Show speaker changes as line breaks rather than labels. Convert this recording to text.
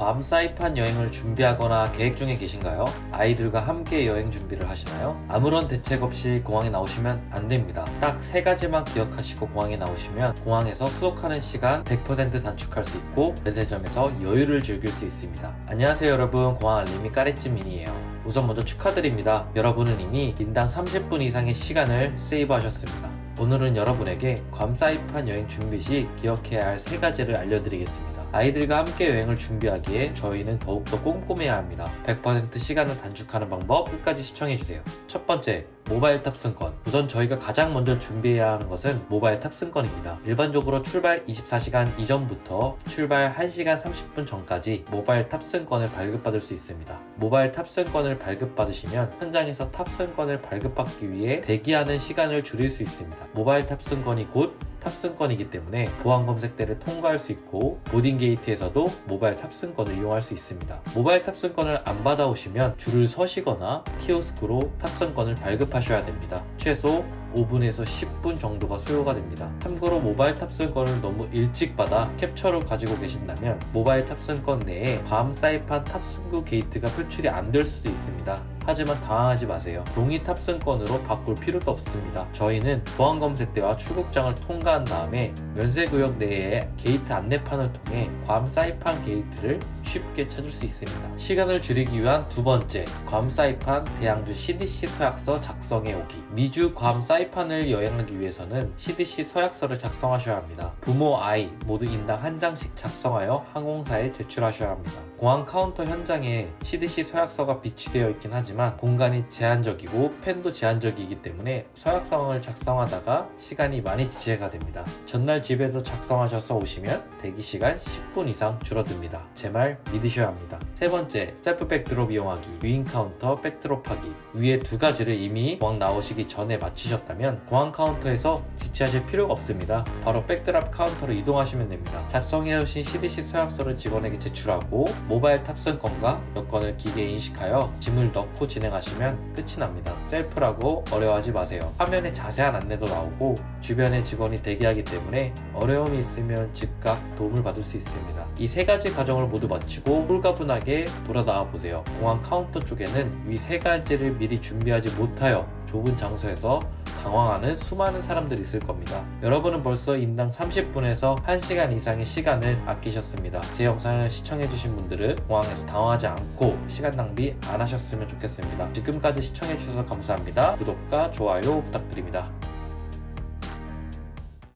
괌 사이판 여행을 준비하거나 계획 중에 계신가요? 아이들과 함께 여행 준비를 하시나요? 아무런 대책 없이 공항에 나오시면 안 됩니다. 딱 세 가지만 기억하시고 공항에 나오시면 공항에서 수속하는 시간 100% 단축할 수 있고 면세점에서 여유를 즐길 수 있습니다. 안녕하세요 여러분 공항 알림이 까레찌민이에요. 우선 먼저 축하드립니다. 여러분은 이미 인당 30분 이상의 시간을 세이브 하셨습니다. 오늘은 여러분에게 괌 사이판 여행 준비 시 기억해야 할 세 가지를 알려드리겠습니다. 아이들과 함께 여행을 준비하기에 저희는 더욱더 꼼꼼해야 합니다. 100% 시간을 단축하는 방법 끝까지 시청해주세요. 첫 번째, 모바일 탑승권. 우선 저희가 가장 먼저 준비해야 하는 것은 모바일 탑승권입니다. 일반적으로 출발 24시간 이전부터 출발 1시간 30분 전까지 모바일 탑승권을 발급받을 수 있습니다. 모바일 탑승권을 발급받으시면 현장에서 탑승권을 발급받기 위해 대기하는 시간을 줄일 수 있습니다. 모바일 탑승권이 곧 탑승권이기 때문에 보안 검색대를 통과할 수 있고 boarding 게이트에서도 모바일 탑승권을 이용할 수 있습니다. 모바일 탑승권을 안 받아오시면 줄을 서시거나 키오스크로 탑승권을 발급하셔야 됩니다. 최소 5분에서 10분 정도가 소요가 됩니다. 참고로 모바일 탑승권을 너무 일찍 받아 캡처를 가지고 계신다면 모바일 탑승권 내에 괌 사이판 탑승구 게이트가 표출이 안 될 수도 있습니다. 하지만 당황하지 마세요. 종이 탑승권으로 바꿀 필요도 없습니다. 저희는 보안 검색대와 출국장을 통과한 다음에 면세구역 내에 게이트 안내판을 통해 괌 사이판 게이트를 쉽게 찾을 수 있습니다. 시간을 줄이기 위한 두 번째, 괌 사이판 대양주 CDC 서약서 작성해 오기. 미주 괌 사이판을 여행하기 위해서는 CDC 서약서를 작성하셔야 합니다. 부모, 아이 모두 인당 한 장씩 작성하여 항공사에 제출하셔야 합니다. 공항 카운터 현장에 CDC 서약서가 비치되어 있긴 하지만 공간이 제한적이고 펜도 제한적이기 때문에 서약서를 작성하다가 시간이 많이 지체가 됩니다. 전날 집에서 작성하셔서 오시면 대기 시간 10분 이상 줄어듭니다. 제 말 믿으셔야 합니다. 세 번째, 셀프 bag drop 이용하기, 유인 카운터 bag drop 하기. 위에 두 가지를 이미 공항 나오시기 전에 마치셨다면 공항 카운터에서 지체하실 필요가 없습니다. 바로 bag drop 카운터로 이동하시면 됩니다. 작성해오신 CDC 서약서를 직원에게 제출하고 모바일 탑승권과 여권을 기계에 인식하여 짐을 넣고 진행하시면 끝이 납니다. 셀프라고 어려워하지 마세요. 화면에 자세한 안내도 나오고 주변에 직원이 대기하기 때문에 어려움이 있으면 즉각 도움을 받을 수 있습니다. 이 세 가지 과정을 모두 마치고 홀가분하게 돌아 나와 보세요. 공항 카운터 쪽에는 이 세 가지를 미리 준비하지 못하여 좁은 장소에서 당황하는 수많은 사람들이 있을 겁니다. 여러분은 벌써 인당 30분에서 1시간 이상의 시간을 아끼셨습니다. 제 영상을 시청해주신 분들은 공항에서 당황하지 않고 시간 낭비 안 하셨으면 좋겠습니다. 지금까지 시청해주셔서 감사합니다. 구독과 좋아요 부탁드립니다.